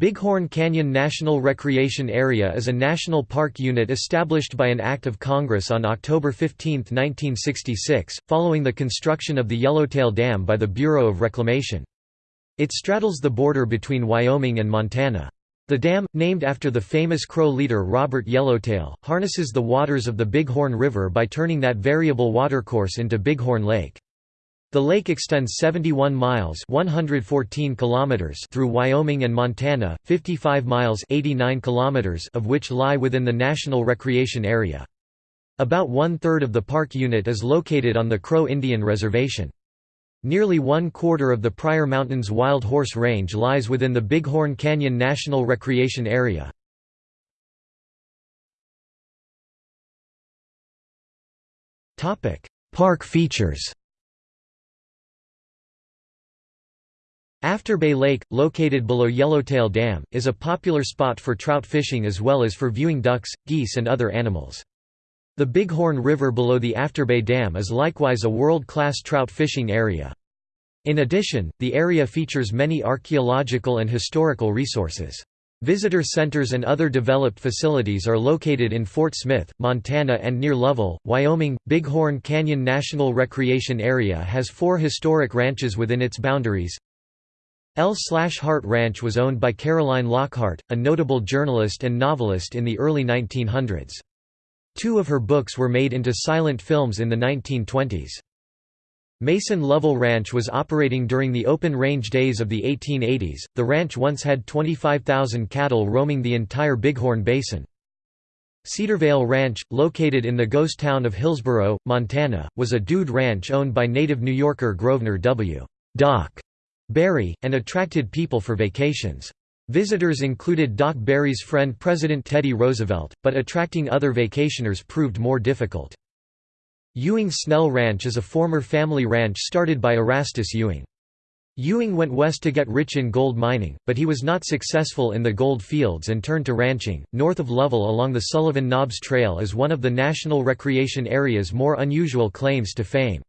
Bighorn Canyon National Recreation Area is a national park unit established by an Act of Congress on October 15, 1966, following the construction of the Yellowtail Dam by the Bureau of Reclamation. It straddles the border between Wyoming and Montana. The dam, named after the famous Crow leader Robert Yellowtail, harnesses the waters of the Bighorn River by turning that variable watercourse into Bighorn Lake. The lake extends 71 miles 114 kilometers through Wyoming and Montana, 55 miles 89 kilometers of which lie within the National Recreation Area. About one-third of the park unit is located on the Crow Indian Reservation. Nearly one-quarter of the Pryor Mountains Wild Horse Range lies within the Bighorn Canyon National Recreation Area. Park features Afterbay Lake, located below Yellowtail Dam, is a popular spot for trout fishing as well as for viewing ducks, geese and other animals. The Bighorn River below the Afterbay Dam is likewise a world-class trout fishing area. In addition, the area features many archaeological and historical resources. Visitor centers and other developed facilities are located in Fort Smith, Montana and near Lovell, Wyoming. Bighorn Canyon National Recreation Area has four historic ranches within its boundaries. L/Hart Ranch was owned by Caroline Lockhart, a notable journalist and novelist in the early 1900s. Two of her books were made into silent films in the 1920s. Mason Lovell Ranch was operating during the open range days of the 1880s. The ranch once had 25,000 cattle roaming the entire Bighorn Basin. Cedarvale Ranch, located in the ghost town of Hillsboro, Montana, was a dude ranch owned by native New Yorker Grosvenor W. Doc Barry, and attracted people for vacations. Visitors included Doc Barry's friend President Teddy Roosevelt, but attracting other vacationers proved more difficult. Ewing Snell Ranch is a former family ranch started by Erastus Ewing. Ewing went west to get rich in gold mining, but he was not successful in the gold fields and turned to ranching. North of Lovell along the Sullivan Knobs Trail is one of the National Recreation Area's more unusual claims to fame.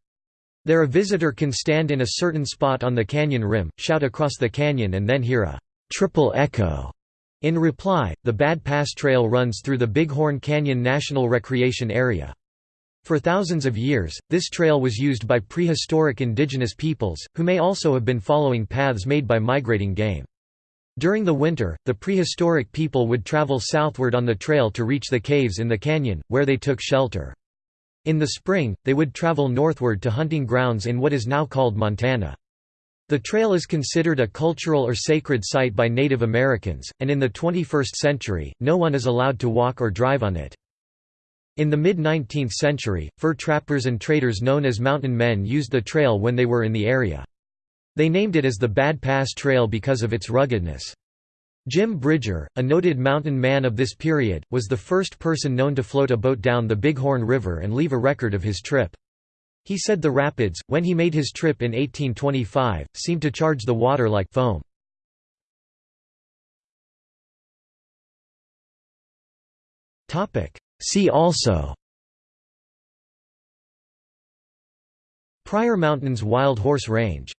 There a visitor can stand in a certain spot on the canyon rim, shout across the canyon and then hear a triple echo. In reply, the Bad Pass Trail runs through the Bighorn Canyon National Recreation Area. For thousands of years, this trail was used by prehistoric indigenous peoples, who may also have been following paths made by migrating game. During the winter, the prehistoric people would travel southward on the trail to reach the caves in the canyon, where they took shelter. In the spring, they would travel northward to hunting grounds in what is now called Montana. The trail is considered a cultural or sacred site by Native Americans, and in the 21st century, no one is allowed to walk or drive on it. In the mid-19th century, fur trappers and traders known as mountain men used the trail when they were in the area. They named it as the Bad Pass Trail because of its ruggedness. Jim Bridger, a noted mountain man of this period, was the first person known to float a boat down the Bighorn River and leave a record of his trip. He said the rapids, when he made his trip in 1825, seemed to charge the water like foam. See also Pryor Mountains Wild Horse Range